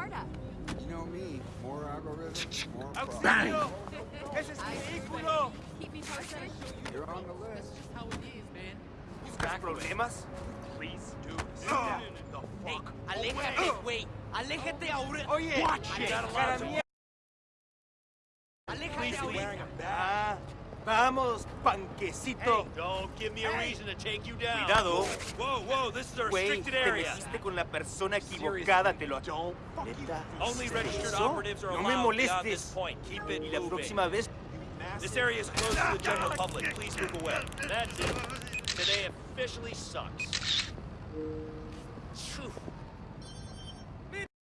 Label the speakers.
Speaker 1: startup. You know me. More algorithms, more problems.
Speaker 2: Keep me posted.
Speaker 1: You're on the list.
Speaker 3: Just how it is, man.
Speaker 4: You got problemas?
Speaker 5: Please do.
Speaker 4: Oh.
Speaker 3: The fuck hey, aléjate, Wait, Aléjate oh, ahora.
Speaker 4: yeah
Speaker 3: watch it.
Speaker 4: Para mí.
Speaker 3: Aléjate ahorita.
Speaker 4: Please, wearing. Vamos, panquecito.
Speaker 5: Don't give me a reason to take you down.
Speaker 4: Cuidado.
Speaker 5: Whoa, whoa, this is a
Speaker 4: Güey,
Speaker 5: restricted
Speaker 4: te
Speaker 5: area.
Speaker 4: metiste con la persona equivocada, te lo adoro. ¿Neta?
Speaker 5: Only registered
Speaker 4: ¿Eso?
Speaker 5: operatives are
Speaker 4: No me
Speaker 5: this
Speaker 4: molestes.
Speaker 5: point. Keep it
Speaker 4: Y la próxima vez
Speaker 5: This area is closed to the general public. Please move away. That's it. Today officially sucks.